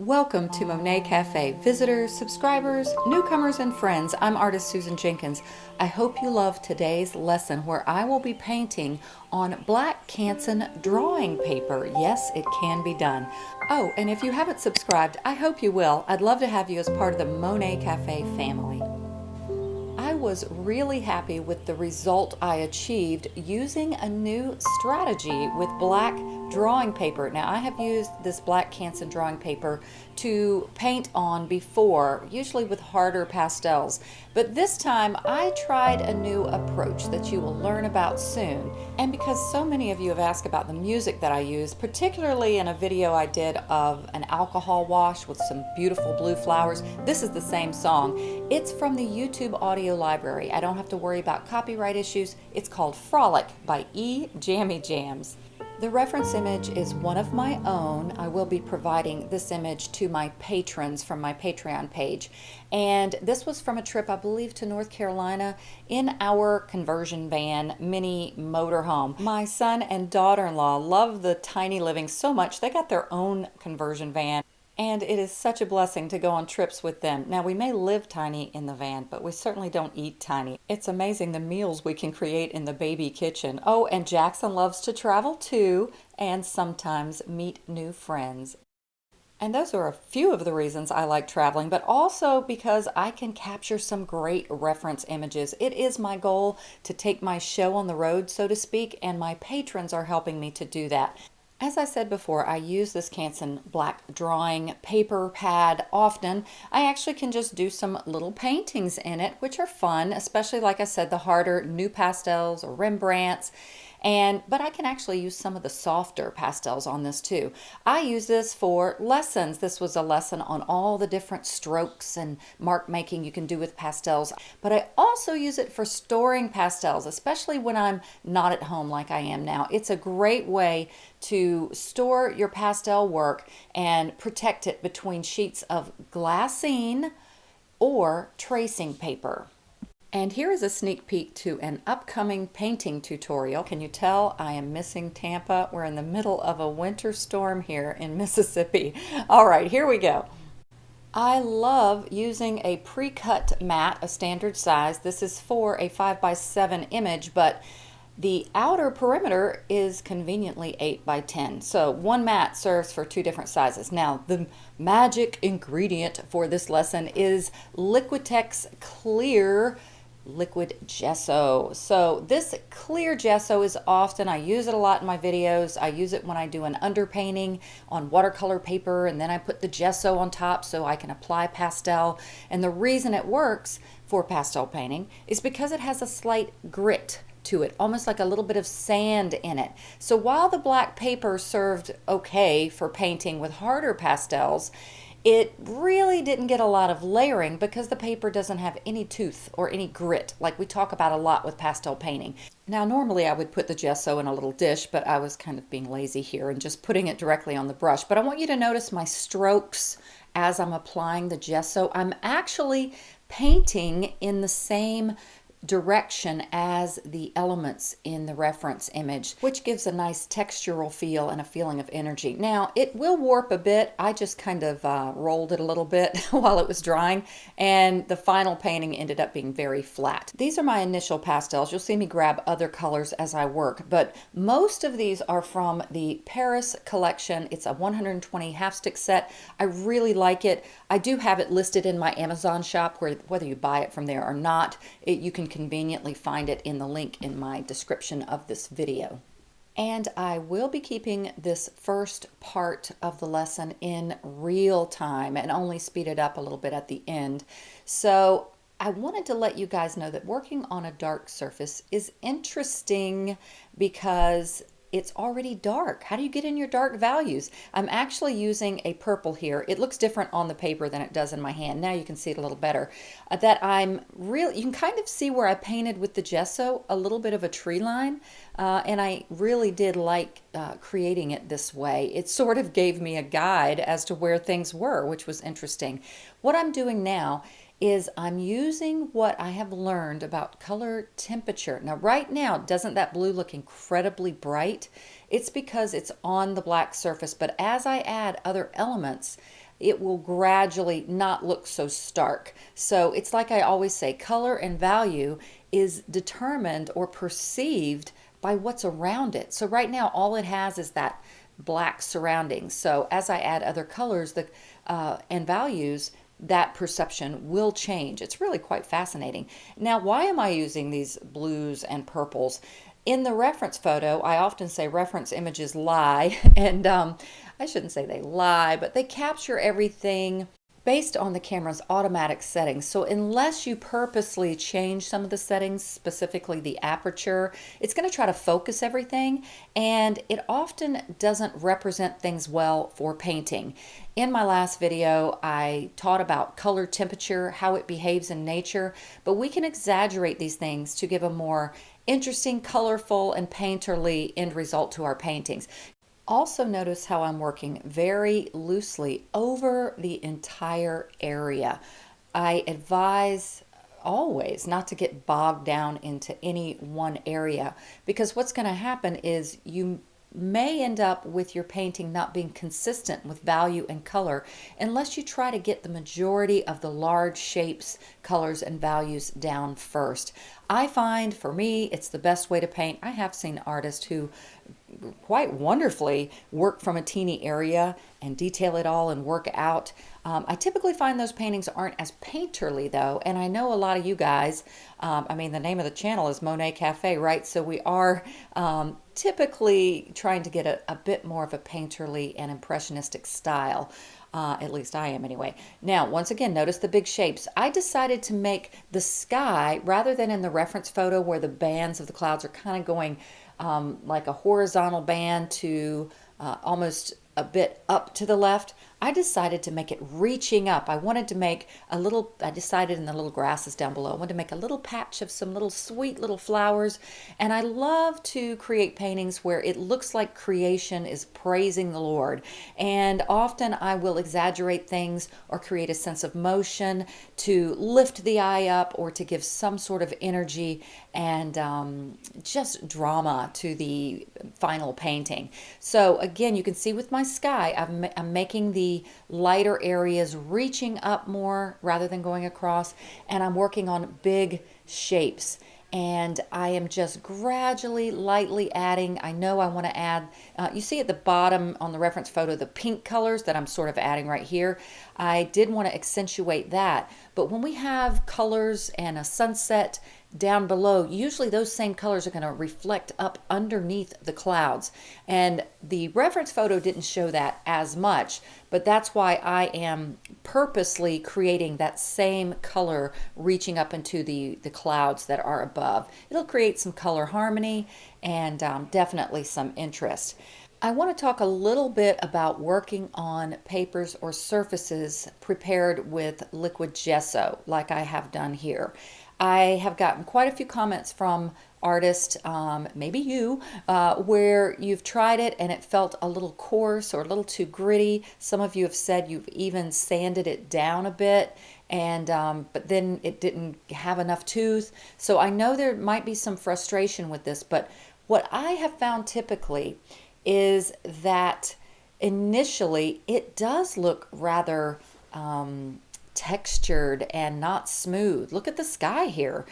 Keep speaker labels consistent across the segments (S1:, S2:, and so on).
S1: Welcome to Monet Cafe. Visitors, subscribers, newcomers, and friends, I'm artist Susan Jenkins. I hope you love today's lesson where I will be painting on black Canson drawing paper. Yes, it can be done. Oh, and if you haven't subscribed, I hope you will. I'd love to have you as part of the Monet Cafe family. I was really happy with the result I achieved using a new strategy with black drawing paper. Now I have used this black Canson drawing paper to paint on before, usually with harder pastels. But this time I tried a new approach that you will learn about soon. And because so many of you have asked about the music that I use, particularly in a video I did of an alcohol wash with some beautiful blue flowers, this is the same song. It's from the YouTube audio library. I don't have to worry about copyright issues. It's called Frolic by E. Jammy Jams. The reference image is one of my own. I will be providing this image to my patrons from my Patreon page. And this was from a trip, I believe, to North Carolina in our conversion van mini motorhome. My son and daughter-in-law love the tiny living so much, they got their own conversion van and it is such a blessing to go on trips with them. Now, we may live tiny in the van, but we certainly don't eat tiny. It's amazing the meals we can create in the baby kitchen. Oh, and Jackson loves to travel too, and sometimes meet new friends. And those are a few of the reasons I like traveling, but also because I can capture some great reference images. It is my goal to take my show on the road, so to speak, and my patrons are helping me to do that. As I said before, I use this Canson black drawing paper pad often. I actually can just do some little paintings in it, which are fun, especially like I said, the harder NuPastels or Rembrandts. And, but I can actually use some of the softer pastels on this too. I use this for lessons. This was a lesson on all the different strokes and mark making you can do with pastels. But I also use it for storing pastels, especially when I'm not at home like I am now. It's a great way to store your pastel work and protect it between sheets of glassine or tracing paper. And here is a sneak peek to an upcoming painting tutorial. Can you tell I am missing Tampa? We're in the middle of a winter storm here in Mississippi. All right, here we go. I love using a pre-cut mat, a standard size. This is for a 5 by 7 image, but the outer perimeter is conveniently 8 by 10. So one mat serves for two different sizes. Now the magic ingredient for this lesson is Liquitex Clear liquid gesso. So this clear gesso is often, I use it a lot in my videos. I use it when I do an underpainting on watercolor paper and then I put the gesso on top so I can apply pastel. And the reason it works for pastel painting is because it has a slight grit to it, almost like a little bit of sand in it. So while the black paper served okay for painting with harder pastels, it really didn't get a lot of layering because the paper doesn't have any tooth or any grit like we talk about a lot with pastel painting. Now normally I would put the gesso in a little dish but I was kind of being lazy here and just putting it directly on the brush. But I want you to notice my strokes as I'm applying the gesso. I'm actually painting in the same direction as the elements in the reference image, which gives a nice textural feel and a feeling of energy. Now, it will warp a bit. I just kind of uh, rolled it a little bit while it was drying, and the final painting ended up being very flat. These are my initial pastels. You'll see me grab other colors as I work, but most of these are from the Paris collection. It's a 120 half stick set. I really like it. I do have it listed in my Amazon shop where whether you buy it from there or not, it, you can conveniently find it in the link in my description of this video. And I will be keeping this first part of the lesson in real time and only speed it up a little bit at the end. So I wanted to let you guys know that working on a dark surface is interesting because it's already dark. How do you get in your dark values? I'm actually using a purple here. It looks different on the paper than it does in my hand. Now you can see it a little better. Uh, that I'm really, you can kind of see where I painted with the gesso a little bit of a tree line. Uh, and I really did like uh, creating it this way. It sort of gave me a guide as to where things were, which was interesting. What I'm doing now is I'm using what I have learned about color temperature. Now right now, doesn't that blue look incredibly bright? It's because it's on the black surface, but as I add other elements, it will gradually not look so stark. So it's like I always say, color and value is determined or perceived by what's around it. So right now, all it has is that black surroundings. So as I add other colors the, uh, and values, that perception will change. It's really quite fascinating. Now, why am I using these blues and purples? In the reference photo, I often say reference images lie, and um, I shouldn't say they lie, but they capture everything based on the camera's automatic settings. So unless you purposely change some of the settings, specifically the aperture, it's going to try to focus everything and it often doesn't represent things well for painting. In my last video, I taught about color temperature, how it behaves in nature, but we can exaggerate these things to give a more interesting, colorful, and painterly end result to our paintings. Also notice how I'm working very loosely over the entire area. I advise always not to get bogged down into any one area because what's going to happen is you may end up with your painting not being consistent with value and color unless you try to get the majority of the large shapes, colors, and values down first. I find for me it's the best way to paint. I have seen artists who quite wonderfully work from a teeny area and detail it all and work out. Um, I typically find those paintings aren't as painterly though, and I know a lot of you guys, um, I mean the name of the channel is Monet Cafe, right? So we are um, typically trying to get a, a, bit more of a painterly and impressionistic style. Uh, at least I am anyway. Now, once again, notice the big shapes. I decided to make the sky, rather than in the reference photo where the bands of the clouds are kind of going um, like a horizontal band to uh, almost a bit up to the left. I decided to make it reaching up. I wanted to make a little, I decided in the little grasses down below, I wanted to make a little patch of some little sweet little flowers. And I love to create paintings where it looks like creation is praising the Lord. And often I will exaggerate things or create a sense of motion to lift the eye up or to give some sort of energy and um, just drama to the final painting. So again, you can see with my sky, I'm, I'm making the lighter areas reaching up more rather than going across. And I'm working on big shapes and I am just gradually lightly adding I know I want to add uh, you see at the bottom on the reference photo the pink colors that I'm sort of adding right here I did want to accentuate that but when we have colors and a sunset down below, usually those same colors are going to reflect up underneath the clouds. And the reference photo didn't show that as much, but that's why I am purposely creating that same color reaching up into the, the clouds that are above. It'll create some color harmony and um, definitely some interest. I want to talk a little bit about working on papers or surfaces prepared with liquid gesso like I have done here. I have gotten quite a few comments from artists, um, maybe you, uh, where you've tried it and it felt a little coarse or a little too gritty. Some of you have said you've even sanded it down a bit and um, but then it didn't have enough tooth. So I know there might be some frustration with this, but what I have found typically is that initially it does look rather um, textured and not smooth. Look at the sky here.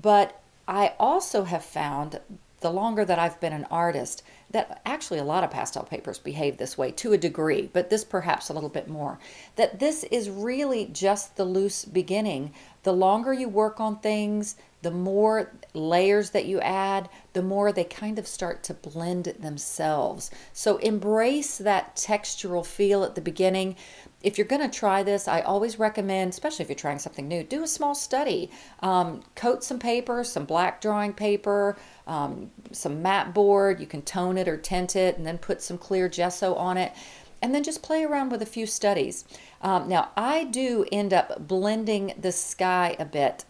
S1: But I also have found the longer that I've been an artist that actually a lot of pastel papers behave this way to a degree, but this perhaps a little bit more. That this is really just the loose beginning. The longer you work on things, the more layers that you add, the more they kind of start to blend themselves. So embrace that textural feel at the beginning. If you're going to try this, I always recommend, especially if you're trying something new, do a small study. Um, coat some paper, some black drawing paper, um, some mat board. You can tone it or tint it and then put some clear gesso on it and then just play around with a few studies. Um, now, I do end up blending the sky a bit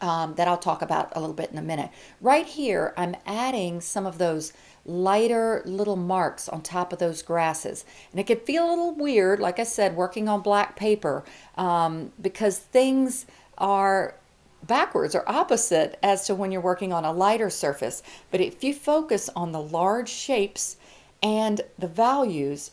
S1: um, that I'll talk about a little bit in a minute. Right here, I'm adding some of those lighter little marks on top of those grasses. And it can feel a little weird, like I said, working on black paper, um, because things are backwards or opposite as to when you're working on a lighter surface. But if you focus on the large shapes and the values,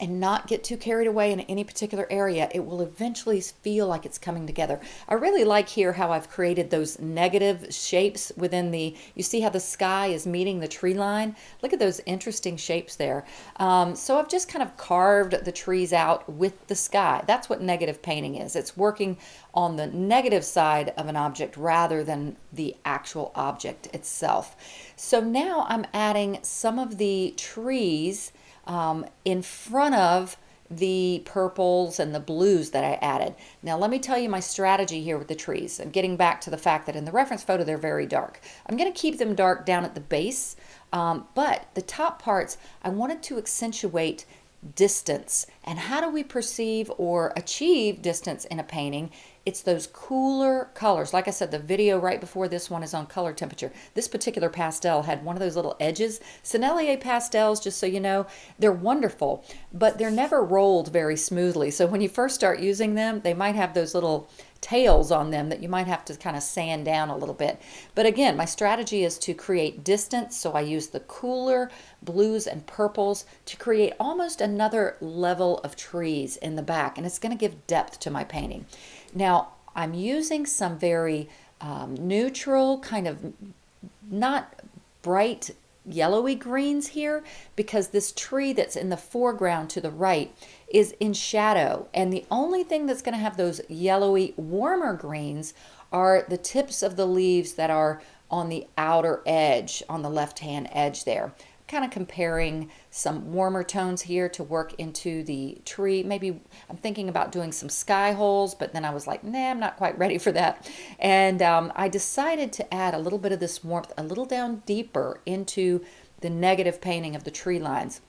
S1: and not get too carried away in any particular area, it will eventually feel like it's coming together. I really like here how I've created those negative shapes within the, you see how the sky is meeting the tree line? Look at those interesting shapes there. Um, so I've just kind of carved the trees out with the sky. That's what negative painting is. It's working on the negative side of an object rather than the actual object itself. So now I'm adding some of the trees um, in front of the purples and the blues that I added. Now let me tell you my strategy here with the trees. I'm getting back to the fact that in the reference photo they're very dark. I'm going to keep them dark down at the base, um, but the top parts I wanted to accentuate distance. And how do we perceive or achieve distance in a painting? It's those cooler colors. Like I said, the video right before this one is on color temperature. This particular pastel had one of those little edges. Sennelier pastels, just so you know, they're wonderful, but they're never rolled very smoothly. So when you first start using them, they might have those little tails on them that you might have to kind of sand down a little bit. But again, my strategy is to create distance. So I use the cooler blues and purples to create almost another level of trees in the back. And it's going to give depth to my painting. Now, I'm using some very um, neutral, kind of not bright yellowy greens here because this tree that's in the foreground to the right is in shadow. And the only thing that's going to have those yellowy, warmer greens are the tips of the leaves that are on the outer edge, on the left-hand edge there kind of comparing some warmer tones here to work into the tree. Maybe I'm thinking about doing some sky holes, but then I was like, nah, I'm not quite ready for that. And um, I decided to add a little bit of this warmth a little down deeper into the negative painting of the tree lines.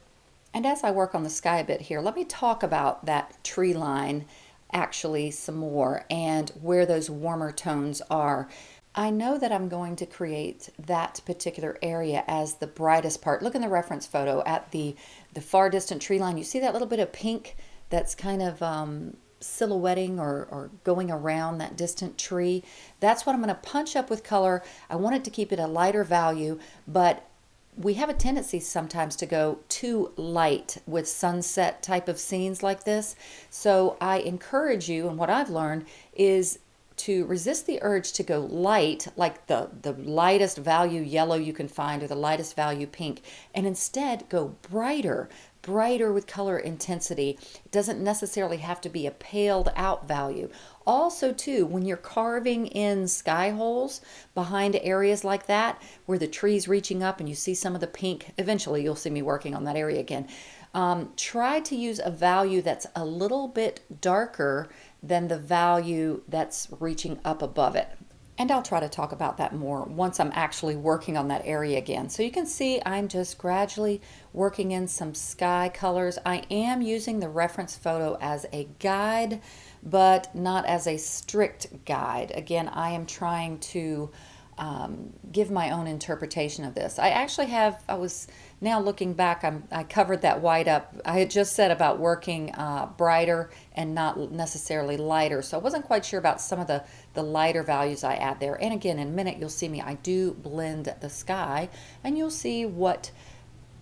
S1: And as I work on the sky a bit here, let me talk about that tree line actually some more and where those warmer tones are. I know that I'm going to create that particular area as the brightest part. Look in the reference photo at the, the far distant tree line. You see that little bit of pink that's kind of um, silhouetting or, or going around that distant tree. That's what I'm going to punch up with color. I want it to keep it a lighter value, but we have a tendency sometimes to go too light with sunset type of scenes like this. So I encourage you, and what I've learned is to resist the urge to go light, like the, the lightest value yellow you can find or the lightest value pink, and instead go brighter, brighter with color intensity. It doesn't necessarily have to be a paled out value. Also, too, when you're carving in sky holes behind areas like that, where the tree's reaching up and you see some of the pink, eventually you'll see me working on that area again. Um, try to use a value that's a little bit darker than the value that's reaching up above it. And I'll try to talk about that more once I'm actually working on that area again. So you can see I'm just gradually working in some sky colors. I am using the reference photo as a guide, but not as a strict guide. Again, I am trying to um, give my own interpretation of this. I actually have, I was now looking back, I'm, I covered that white up. I had just said about working uh, brighter and not necessarily lighter. So I wasn't quite sure about some of the, the lighter values I add there. And again, in a minute, you'll see me, I do blend the sky and you'll see what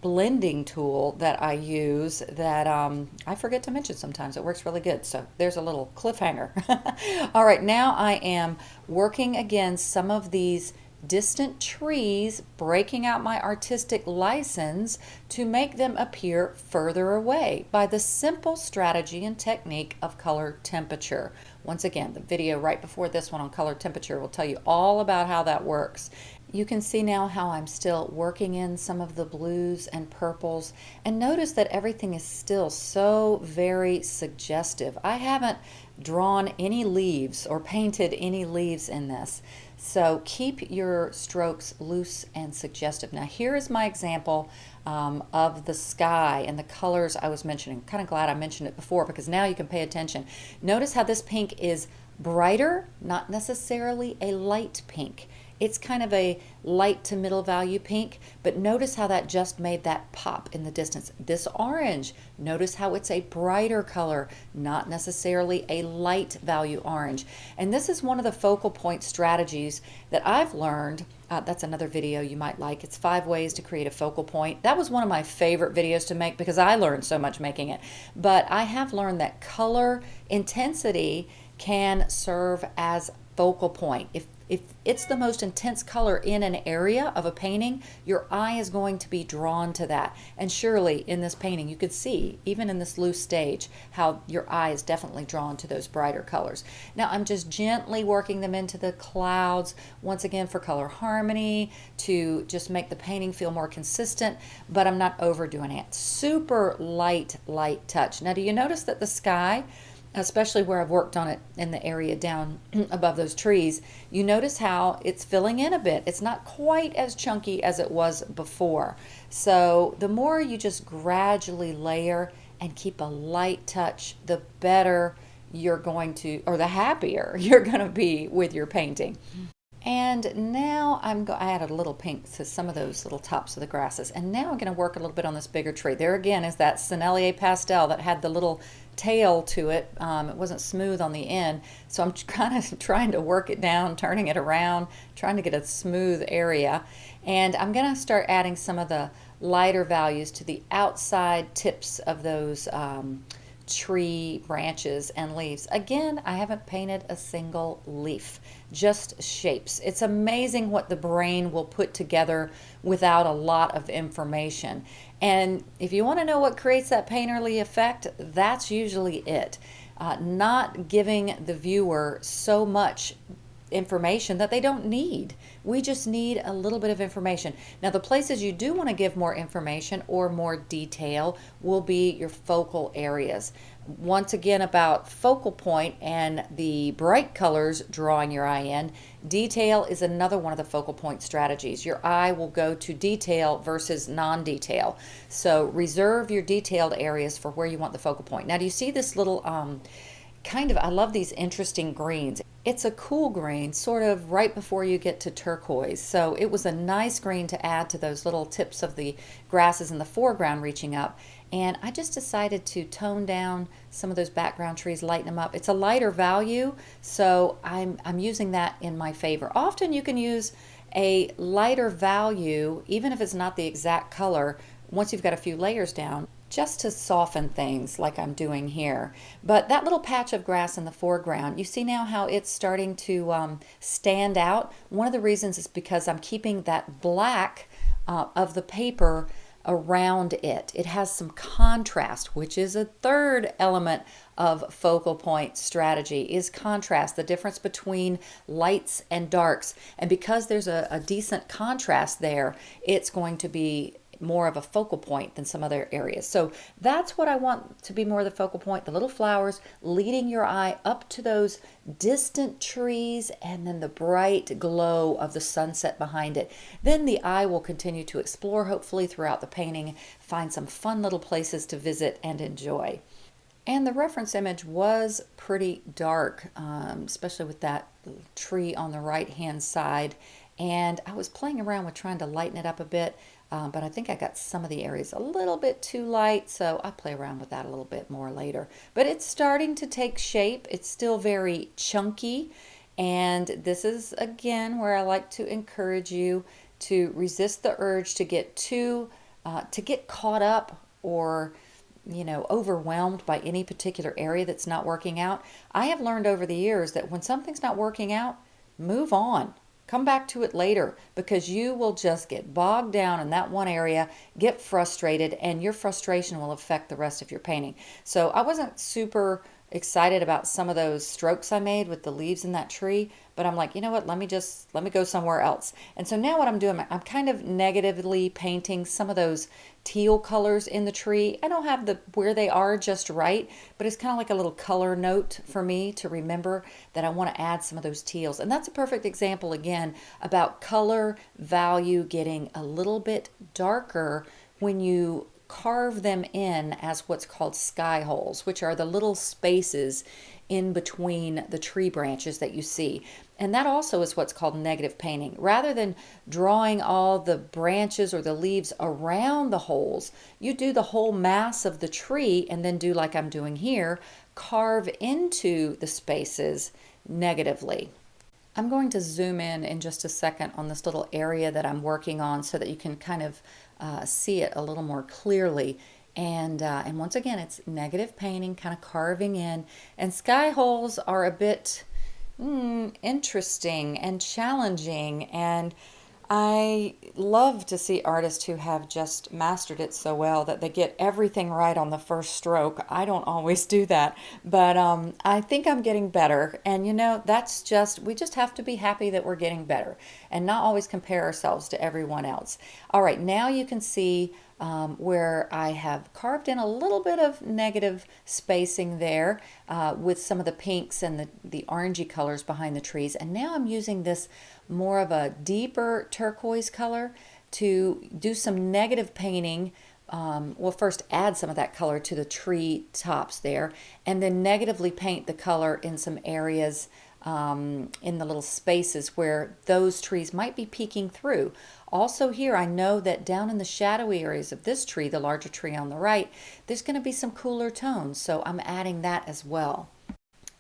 S1: blending tool that I use that um, I forget to mention sometimes. It works really good. So there's a little cliffhanger. All right, now I am working against some of these distant trees, breaking out my artistic license to make them appear further away by the simple strategy and technique of color temperature. Once again, the video right before this one on color temperature will tell you all about how that works. You can see now how I'm still working in some of the blues and purples and notice that everything is still so very suggestive. I haven't drawn any leaves or painted any leaves in this. So keep your strokes loose and suggestive. Now here is my example um, of the sky and the colors I was mentioning. Kind of glad I mentioned it before because now you can pay attention. Notice how this pink is brighter, not necessarily a light pink. It's kind of a light to middle value pink, but notice how that just made that pop in the distance. This orange, notice how it's a brighter color, not necessarily a light value orange. And this is one of the focal point strategies that I've learned uh, that's another video you might like. It's five ways to create a focal point. That was one of my favorite videos to make because I learned so much making it. But I have learned that color intensity can serve as focal point. If if it's the most intense color in an area of a painting, your eye is going to be drawn to that. And surely in this painting, you could see, even in this loose stage, how your eye is definitely drawn to those brighter colors. Now I'm just gently working them into the clouds, once again for color harmony, to just make the painting feel more consistent, but I'm not overdoing it. Super light, light touch. Now do you notice that the sky, especially where I've worked on it in the area down above those trees, you notice how it's filling in a bit. It's not quite as chunky as it was before. So the more you just gradually layer and keep a light touch, the better you're going to, or the happier you're going to be with your painting. And now I'm going I added a little pink to some of those little tops of the grasses. And now I'm going to work a little bit on this bigger tree. There again is that Sennelier pastel that had the little tail to it. Um, it wasn't smooth on the end. So I'm kind of trying to work it down, turning it around, trying to get a smooth area. And I'm going to start adding some of the lighter values to the outside tips of those um, tree branches and leaves. Again, I haven't painted a single leaf, just shapes. It's amazing what the brain will put together without a lot of information. And if you want to know what creates that painterly effect, that's usually it. Uh, not giving the viewer so much information that they don't need. We just need a little bit of information. Now, the places you do want to give more information or more detail will be your focal areas. Once again, about focal point and the bright colors drawing your eye in, detail is another one of the focal point strategies. Your eye will go to detail versus non-detail. So reserve your detailed areas for where you want the focal point. Now, do you see this little um, kind of, I love these interesting greens. It's a cool green, sort of right before you get to turquoise. So it was a nice green to add to those little tips of the grasses in the foreground reaching up. And I just decided to tone down some of those background trees, lighten them up. It's a lighter value, so I'm, I'm using that in my favor. Often you can use a lighter value, even if it's not the exact color, once you've got a few layers down just to soften things like I'm doing here. But that little patch of grass in the foreground, you see now how it's starting to um, stand out? One of the reasons is because I'm keeping that black uh, of the paper around it. It has some contrast, which is a third element of focal point strategy is contrast, the difference between lights and darks. And because there's a, a decent contrast there, it's going to be more of a focal point than some other areas. So that's what I want to be more of the focal point, the little flowers leading your eye up to those distant trees and then the bright glow of the sunset behind it. Then the eye will continue to explore hopefully throughout the painting, find some fun little places to visit and enjoy. And the reference image was pretty dark, um, especially with that tree on the right hand side. And I was playing around with trying to lighten it up a bit. Um, but I think I got some of the areas a little bit too light, so I'll play around with that a little bit more later. But it's starting to take shape. It's still very chunky, and this is, again, where I like to encourage you to resist the urge to get too, uh, to get caught up or you know, overwhelmed by any particular area that's not working out. I have learned over the years that when something's not working out, move on. Come back to it later because you will just get bogged down in that one area, get frustrated, and your frustration will affect the rest of your painting. So I wasn't super excited about some of those strokes I made with the leaves in that tree, but I'm like, you know what, let me just, let me go somewhere else. And so now what I'm doing, I'm kind of negatively painting some of those teal colors in the tree. I don't have the where they are just right, but it's kind of like a little color note for me to remember that I want to add some of those teals. And that's a perfect example again about color value getting a little bit darker when you carve them in as what's called sky holes, which are the little spaces in between the tree branches that you see. And that also is what's called negative painting. Rather than drawing all the branches or the leaves around the holes, you do the whole mass of the tree and then do like I'm doing here, carve into the spaces negatively. I'm going to zoom in in just a second on this little area that I'm working on so that you can kind of uh, see it a little more clearly. And, uh, and once again, it's negative painting, kind of carving in. And sky holes are a bit mm, interesting and challenging. And I love to see artists who have just mastered it so well that they get everything right on the first stroke. I don't always do that, but um, I think I'm getting better. And you know, that's just, we just have to be happy that we're getting better and not always compare ourselves to everyone else. All right, now you can see um, where I have carved in a little bit of negative spacing there uh, with some of the pinks and the, the orangey colors behind the trees. And now I'm using this more of a deeper turquoise color to do some negative painting um, well first add some of that color to the tree tops there and then negatively paint the color in some areas um, in the little spaces where those trees might be peeking through. Also here, I know that down in the shadowy areas of this tree, the larger tree on the right, there's going to be some cooler tones, so I'm adding that as well.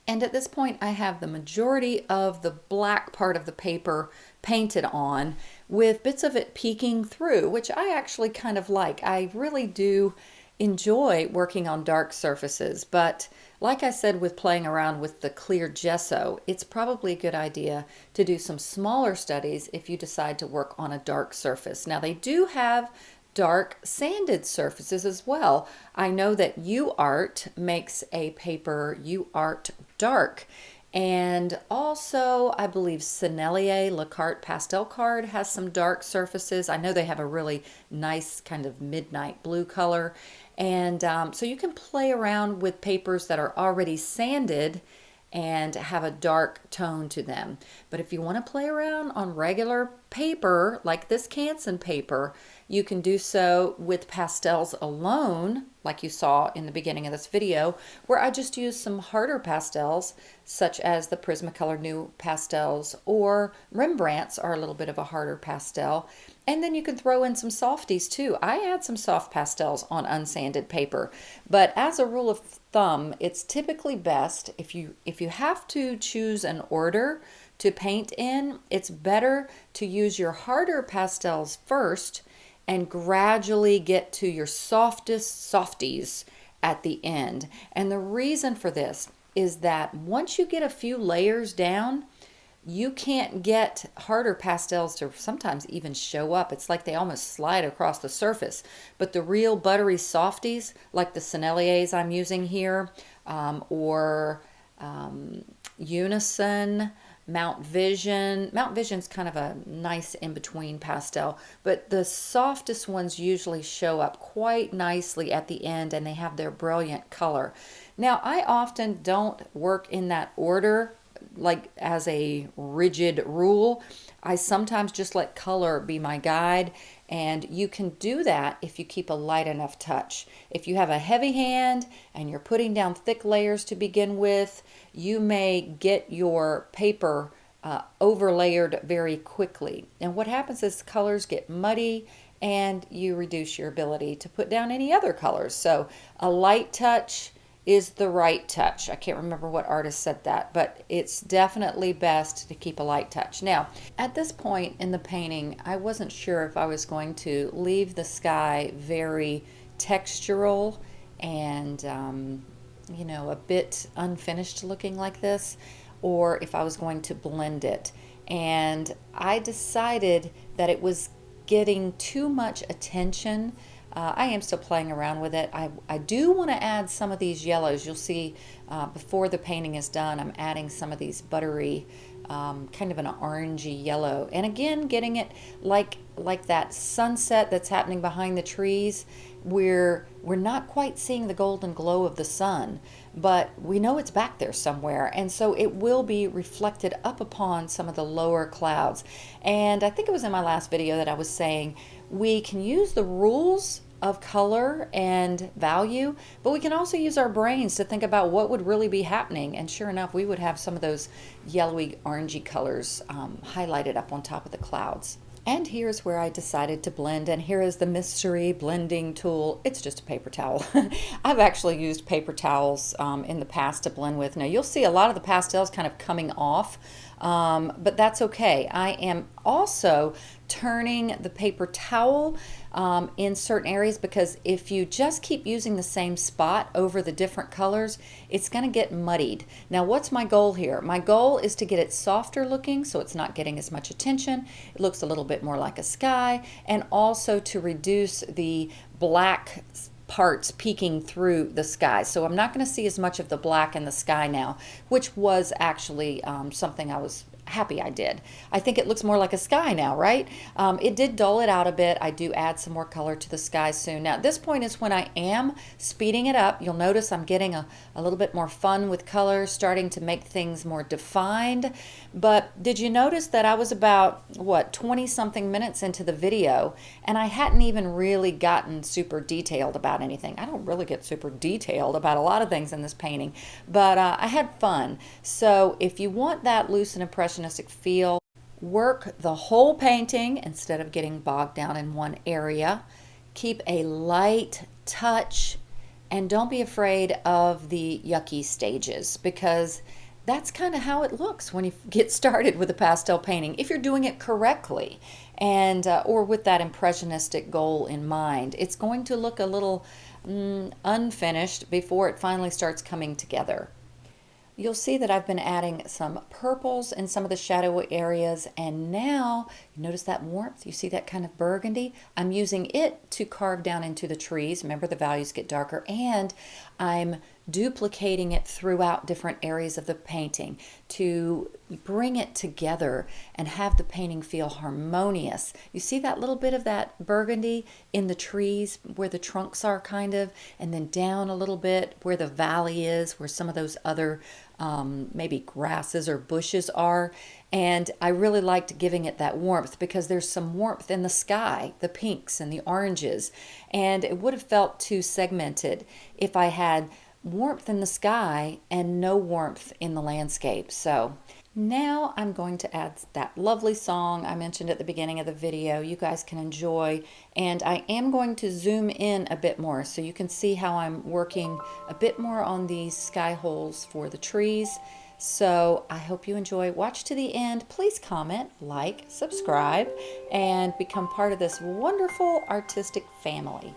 S1: And at this point, I have the majority of the black part of the paper painted on with bits of it peeking through, which I actually kind of like. I really do enjoy working on dark surfaces, but like I said with playing around with the clear gesso, it's probably a good idea to do some smaller studies if you decide to work on a dark surface. Now they do have dark sanded surfaces as well. I know that UArt makes a paper UArt Dark and also, I believe Sennelier Le Carte Pastel Card has some dark surfaces. I know they have a really nice kind of midnight blue color. And um, so you can play around with papers that are already sanded and have a dark tone to them. But if you want to play around on regular paper, like this Canson paper, you can do so with pastels alone, like you saw in the beginning of this video, where I just used some harder pastels, such as the Prismacolor NuPastels or Rembrandts are a little bit of a harder pastel. And then you can throw in some softies too. I add some soft pastels on unsanded paper, but as a rule of thumb, it's typically best if you if you have to choose an order to paint in, it's better to use your harder pastels first and gradually get to your softest softies at the end. And the reason for this is that once you get a few layers down, you can't get harder pastels to sometimes even show up. It's like they almost slide across the surface. But the real buttery softies, like the Senneliers I'm using here, um, or um, Unison, Mount Vision. Mount Vision's kind of a nice in-between pastel, but the softest ones usually show up quite nicely at the end and they have their brilliant color. Now, I often don't work in that order like as a rigid rule. I sometimes just let color be my guide and you can do that if you keep a light enough touch. If you have a heavy hand and you're putting down thick layers to begin with, you may get your paper uh, overlayered very quickly. And what happens is colors get muddy and you reduce your ability to put down any other colors. So a light touch is the right touch. I can't remember what artist said that, but it's definitely best to keep a light touch. Now, at this point in the painting, I wasn't sure if I was going to leave the sky very textural and, um, you know, a bit unfinished looking like this, or if I was going to blend it. And I decided that it was getting too much attention uh, I am still playing around with it. I, I do want to add some of these yellows. You'll see uh, before the painting is done, I'm adding some of these buttery, um, kind of an orangey yellow. And again, getting it like, like that sunset that's happening behind the trees. We're, we're not quite seeing the golden glow of the sun, but we know it's back there somewhere. And so it will be reflected up upon some of the lower clouds. And I think it was in my last video that I was saying we can use the rules of color and value, but we can also use our brains to think about what would really be happening. And sure enough, we would have some of those yellowy, orangey colors um, highlighted up on top of the clouds. And here's where I decided to blend, and here is the mystery blending tool. It's just a paper towel. I've actually used paper towels um, in the past to blend with. Now you'll see a lot of the pastels kind of coming off um, but that's okay. I am also turning the paper towel um, in certain areas because if you just keep using the same spot over the different colors, it's going to get muddied. Now, what's my goal here? My goal is to get it softer looking so it's not getting as much attention. It looks a little bit more like a sky and also to reduce the black parts peeking through the sky. So I'm not going to see as much of the black in the sky now, which was actually um, something I was happy I did. I think it looks more like a sky now, right? Um, it did dull it out a bit. I do add some more color to the sky soon. Now, at this point is when I am speeding it up. You'll notice I'm getting a, a little bit more fun with color, starting to make things more defined. But did you notice that I was about, what, 20 something minutes into the video, and I hadn't even really gotten super detailed about anything. I don't really get super detailed about a lot of things in this painting, but uh, I had fun. So if you want that loose and impression impressionistic feel. Work the whole painting instead of getting bogged down in one area. Keep a light touch and don't be afraid of the yucky stages because that's kind of how it looks when you get started with a pastel painting if you're doing it correctly and uh, or with that impressionistic goal in mind it's going to look a little mm, unfinished before it finally starts coming together you'll see that I've been adding some purples in some of the shadow areas and now notice that warmth? You see that kind of burgundy? I'm using it to carve down into the trees. Remember the values get darker and I'm duplicating it throughout different areas of the painting to bring it together and have the painting feel harmonious. You see that little bit of that burgundy in the trees where the trunks are kind of, and then down a little bit where the valley is, where some of those other um, maybe grasses or bushes are. And I really liked giving it that warmth because there's some warmth in the sky, the pinks and the oranges. And it would have felt too segmented if I had warmth in the sky and no warmth in the landscape. So now I'm going to add that lovely song I mentioned at the beginning of the video you guys can enjoy and I am going to zoom in a bit more so you can see how I'm working a bit more on these sky holes for the trees. So I hope you enjoy. Watch to the end. Please comment, like, subscribe, and become part of this wonderful artistic family.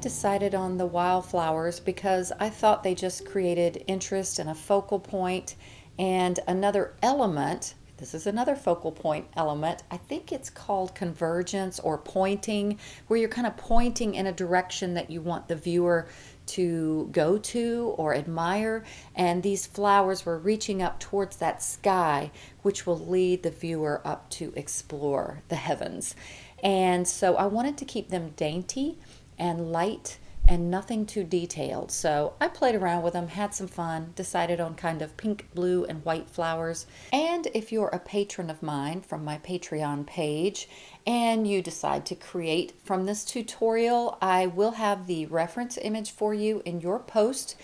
S1: Decided on the wildflowers because I thought they just created interest and a focal point and another element this is another focal point element. I think it's called convergence or pointing, where you're kind of pointing in a direction that you want the viewer to go to or admire. And these flowers were reaching up towards that sky, which will lead the viewer up to explore the heavens. And so I wanted to keep them dainty and light and nothing too detailed. So I played around with them, had some fun, decided on kind of pink, blue, and white flowers. And if you're a patron of mine from my Patreon page and you decide to create from this tutorial, I will have the reference image for you in your post.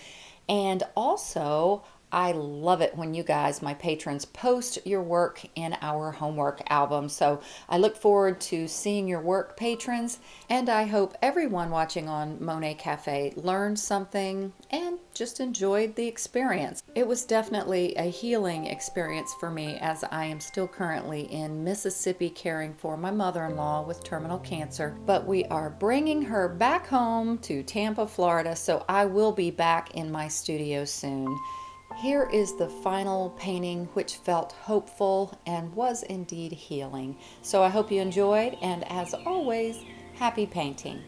S1: And also, I love it when you guys, my patrons, post your work in our homework album. So I look forward to seeing your work, patrons, and I hope everyone watching on Monet Cafe learned something and just enjoyed the experience. It was definitely a healing experience for me as I am still currently in Mississippi caring for my mother-in-law with terminal cancer, but we are bringing her back home to Tampa, Florida, so I will be back in my studio soon. Here is the final painting which felt hopeful and was indeed healing. So I hope you enjoyed and as always, happy painting.